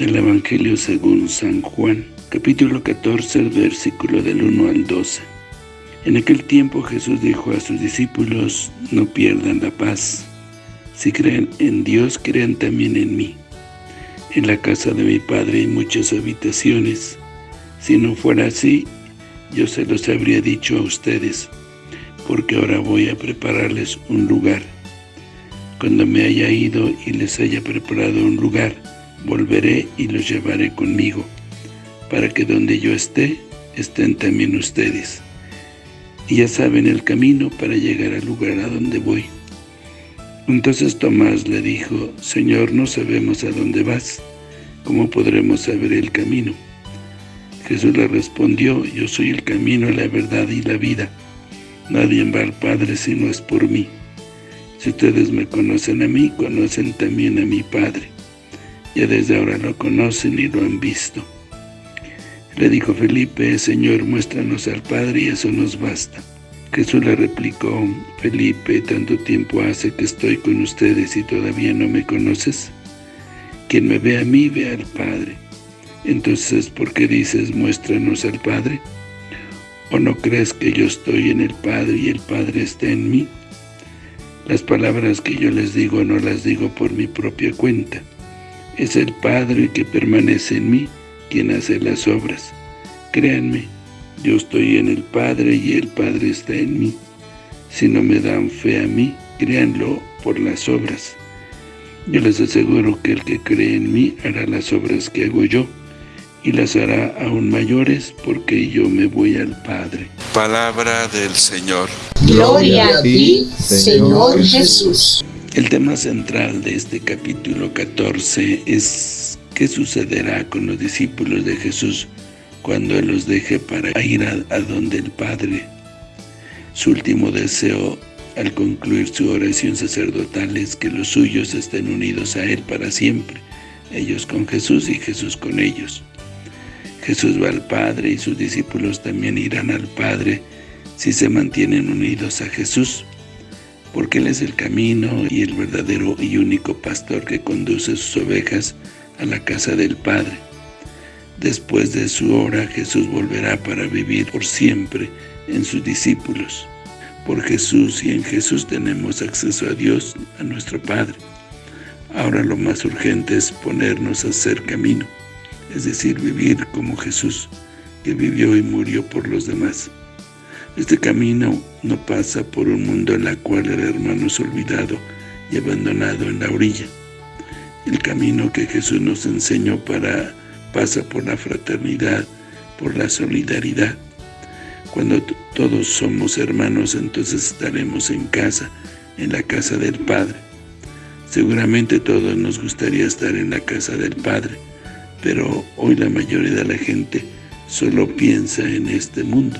Evangelio según San Juan, capítulo 14, versículo del 1 al 12. En aquel tiempo Jesús dijo a sus discípulos, no pierdan la paz. Si creen en Dios, crean también en mí. En la casa de mi Padre hay muchas habitaciones. Si no fuera así, yo se los habría dicho a ustedes, porque ahora voy a prepararles un lugar. Cuando me haya ido y les haya preparado un lugar, volveré y los llevaré conmigo, para que donde yo esté, estén también ustedes. Y ya saben el camino para llegar al lugar a donde voy. Entonces Tomás le dijo, Señor, no sabemos a dónde vas, ¿cómo podremos saber el camino? Jesús le respondió, yo soy el camino, la verdad y la vida. Nadie va al Padre si no es por mí. Si ustedes me conocen a mí, conocen también a mi Padre. Ya desde ahora lo conocen y lo han visto. Le dijo Felipe, Señor, muéstranos al Padre y eso nos basta. Jesús le replicó, Felipe, tanto tiempo hace que estoy con ustedes y todavía no me conoces. Quien me ve a mí, ve al Padre. Entonces, ¿por qué dices, muéstranos al Padre? ¿O no crees que yo estoy en el Padre y el Padre está en mí? Las palabras que yo les digo no las digo por mi propia cuenta, es el Padre que permanece en mí quien hace las obras. Créanme, yo estoy en el Padre y el Padre está en mí. Si no me dan fe a mí, créanlo por las obras. Yo les aseguro que el que cree en mí hará las obras que hago yo, y las hará aún mayores, porque yo me voy al Padre. Palabra del Señor. Gloria a ti, Señor Jesús. El tema central de este capítulo 14 es qué sucederá con los discípulos de Jesús cuando Él los deje para ir a, a donde el Padre. Su último deseo al concluir su oración sacerdotal es que los suyos estén unidos a Él para siempre, ellos con Jesús y Jesús con ellos. Jesús va al Padre y sus discípulos también irán al Padre si se mantienen unidos a Jesús porque Él es el camino y el verdadero y único pastor que conduce sus ovejas a la casa del Padre. Después de su hora, Jesús volverá para vivir por siempre en sus discípulos. Por Jesús y en Jesús tenemos acceso a Dios, a nuestro Padre. Ahora lo más urgente es ponernos a hacer camino, es decir, vivir como Jesús, que vivió y murió por los demás. Este camino no pasa por un mundo en el cual el hermano es olvidado y abandonado en la orilla. El camino que Jesús nos enseñó para pasa por la fraternidad, por la solidaridad. Cuando todos somos hermanos, entonces estaremos en casa, en la casa del Padre. Seguramente todos nos gustaría estar en la casa del Padre, pero hoy la mayoría de la gente solo piensa en este mundo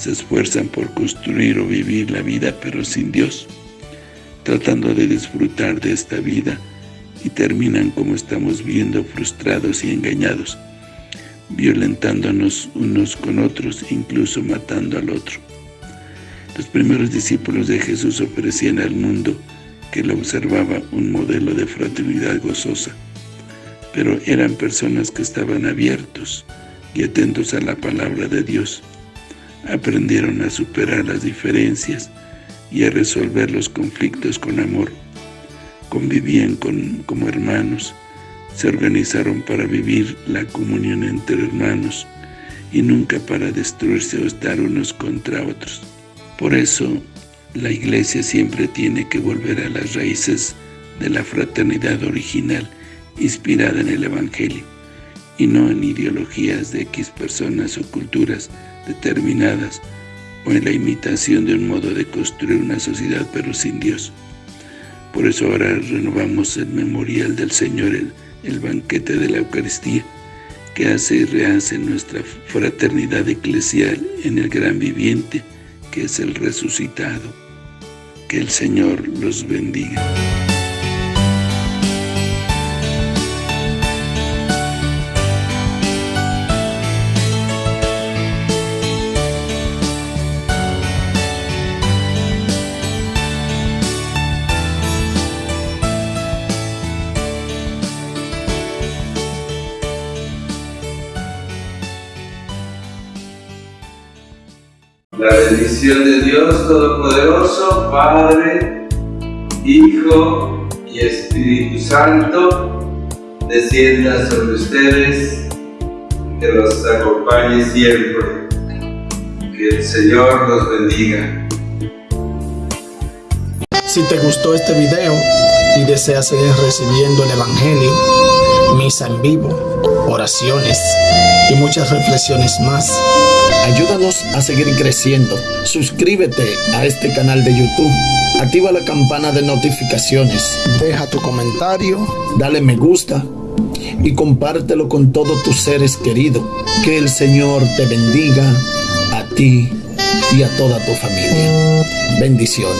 se esfuerzan por construir o vivir la vida pero sin Dios, tratando de disfrutar de esta vida y terminan como estamos viendo frustrados y engañados, violentándonos unos con otros, incluso matando al otro. Los primeros discípulos de Jesús ofrecían al mundo que lo observaba un modelo de fraternidad gozosa, pero eran personas que estaban abiertos y atentos a la palabra de Dios, aprendieron a superar las diferencias y a resolver los conflictos con amor. Convivían con, como hermanos, se organizaron para vivir la comunión entre hermanos y nunca para destruirse o estar unos contra otros. Por eso, la Iglesia siempre tiene que volver a las raíces de la fraternidad original, inspirada en el Evangelio, y no en ideologías de X personas o culturas determinadas o en la imitación de un modo de construir una sociedad pero sin Dios. Por eso ahora renovamos el memorial del Señor, el, el banquete de la Eucaristía, que hace y rehace nuestra fraternidad eclesial en el gran viviente, que es el resucitado. Que el Señor los bendiga. La bendición de Dios Todopoderoso, Padre, Hijo y Espíritu Santo, descienda sobre ustedes, que los acompañe siempre. Que el Señor los bendiga. Si te gustó este video y deseas seguir recibiendo el Evangelio, misa en vivo, oraciones y muchas reflexiones más, ayúdanos a seguir creciendo. Suscríbete a este canal de YouTube. Activa la campana de notificaciones. Deja tu comentario, dale me gusta y compártelo con todos tus seres queridos. Que el Señor te bendiga a ti y a toda tu familia. Bendiciones.